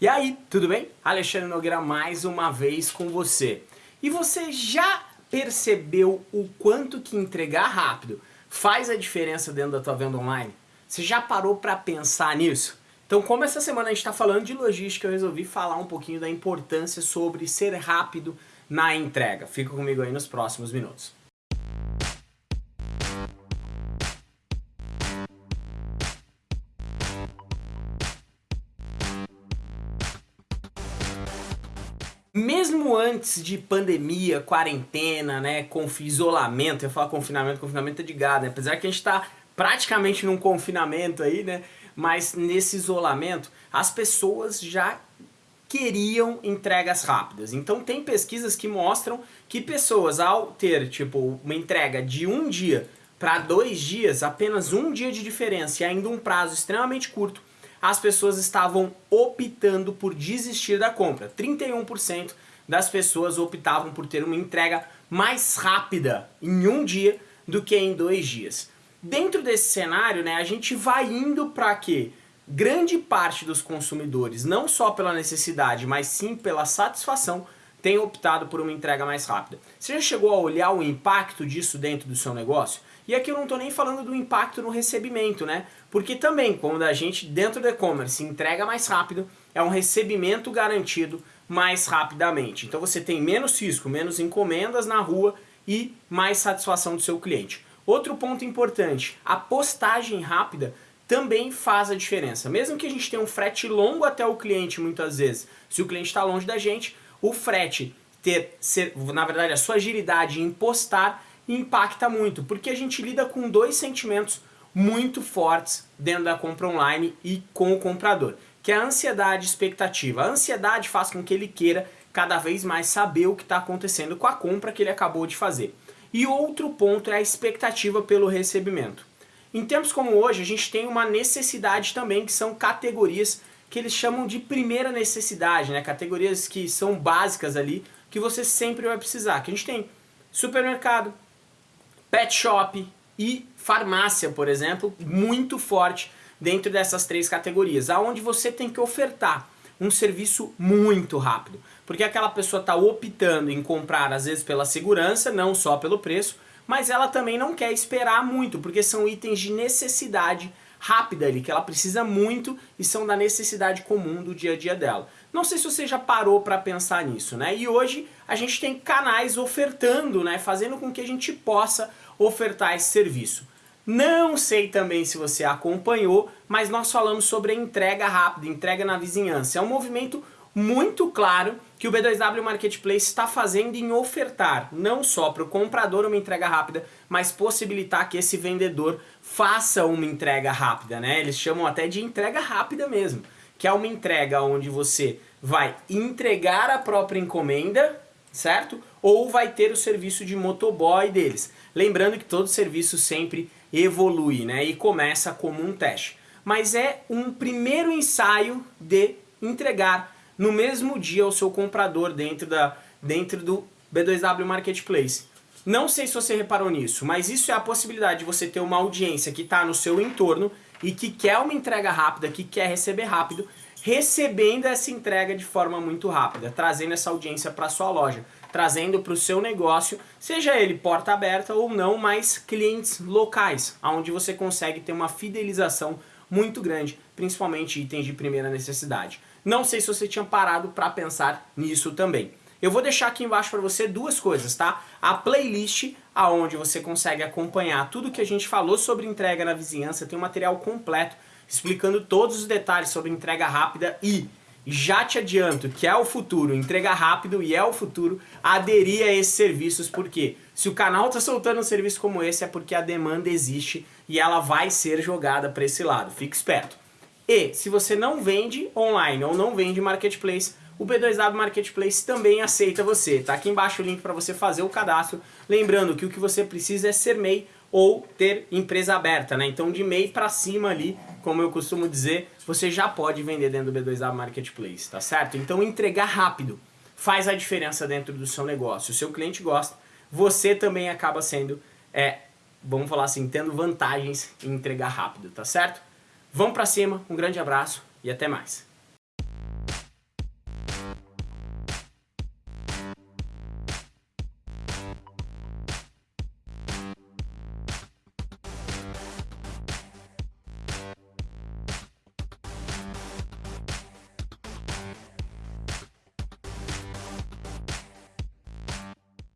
E aí, tudo bem? Alexandre Nogueira mais uma vez com você. E você já percebeu o quanto que entregar rápido faz a diferença dentro da tua venda online? Você já parou para pensar nisso? Então como essa semana a gente está falando de logística, eu resolvi falar um pouquinho da importância sobre ser rápido na entrega. Fica comigo aí nos próximos minutos. Mesmo antes de pandemia, quarentena, né, com isolamento, eu falo confinamento, confinamento é de gado, né? apesar que a gente está praticamente num confinamento aí, né, mas nesse isolamento, as pessoas já queriam entregas rápidas. Então tem pesquisas que mostram que pessoas ao ter tipo uma entrega de um dia para dois dias, apenas um dia de diferença e ainda um prazo extremamente curto, as pessoas estavam optando por desistir da compra. 31% das pessoas optavam por ter uma entrega mais rápida em um dia do que em dois dias. Dentro desse cenário, né, a gente vai indo para que grande parte dos consumidores, não só pela necessidade, mas sim pela satisfação, tem optado por uma entrega mais rápida. Você já chegou a olhar o impacto disso dentro do seu negócio? E aqui eu não estou nem falando do impacto no recebimento, né? Porque também, quando a gente dentro do e-commerce entrega mais rápido, é um recebimento garantido mais rapidamente. Então você tem menos risco, menos encomendas na rua e mais satisfação do seu cliente. Outro ponto importante, a postagem rápida também faz a diferença. Mesmo que a gente tenha um frete longo até o cliente muitas vezes, se o cliente está longe da gente, o frete ter, ser, na verdade, a sua agilidade em postar impacta muito, porque a gente lida com dois sentimentos muito fortes dentro da compra online e com o comprador, que é a ansiedade e expectativa. A ansiedade faz com que ele queira cada vez mais saber o que está acontecendo com a compra que ele acabou de fazer. E outro ponto é a expectativa pelo recebimento. Em tempos como hoje, a gente tem uma necessidade também, que são categorias que eles chamam de primeira necessidade, né? categorias que são básicas ali, que você sempre vai precisar. Que a gente tem supermercado, pet shop e farmácia, por exemplo, muito forte dentro dessas três categorias, aonde você tem que ofertar um serviço muito rápido, porque aquela pessoa está optando em comprar às vezes pela segurança, não só pelo preço, mas ela também não quer esperar muito, porque são itens de necessidade rápida ali, que ela precisa muito e são da necessidade comum do dia a dia dela. Não sei se você já parou para pensar nisso, né? E hoje a gente tem canais ofertando, né? Fazendo com que a gente possa ofertar esse serviço. Não sei também se você acompanhou, mas nós falamos sobre a entrega rápida, entrega na vizinhança. É um movimento muito claro que o B2W Marketplace está fazendo em ofertar não só para o comprador uma entrega rápida, mas possibilitar que esse vendedor faça uma entrega rápida, né? Eles chamam até de entrega rápida mesmo, que é uma entrega onde você vai entregar a própria encomenda, certo? Ou vai ter o serviço de motoboy deles. Lembrando que todo serviço sempre evolui, né? E começa como um teste. Mas é um primeiro ensaio de entregar no mesmo dia ao seu comprador dentro, da, dentro do B2W Marketplace. Não sei se você reparou nisso, mas isso é a possibilidade de você ter uma audiência que está no seu entorno e que quer uma entrega rápida, que quer receber rápido, recebendo essa entrega de forma muito rápida, trazendo essa audiência para sua loja, trazendo para o seu negócio, seja ele porta aberta ou não, mas clientes locais, onde você consegue ter uma fidelização muito grande, principalmente itens de primeira necessidade. Não sei se você tinha parado para pensar nisso também. Eu vou deixar aqui embaixo para você duas coisas, tá? A playlist, aonde você consegue acompanhar tudo que a gente falou sobre entrega na vizinhança, tem um material completo explicando todos os detalhes sobre entrega rápida e já te adianto que é o futuro, entrega rápido e é o futuro aderir a esses serviços, porque se o canal está soltando um serviço como esse é porque a demanda existe e ela vai ser jogada para esse lado, fique esperto. E se você não vende online ou não vende marketplace, o B2W Marketplace também aceita você. Tá aqui embaixo o link para você fazer o cadastro. Lembrando que o que você precisa é ser MEI ou ter empresa aberta, né? Então de MEI para cima ali, como eu costumo dizer, você já pode vender dentro do B2W Marketplace, tá certo? Então entregar rápido faz a diferença dentro do seu negócio. O seu cliente gosta, você também acaba sendo, é, vamos falar assim, tendo vantagens em entregar rápido, tá certo? Vamos para cima, um grande abraço e até mais.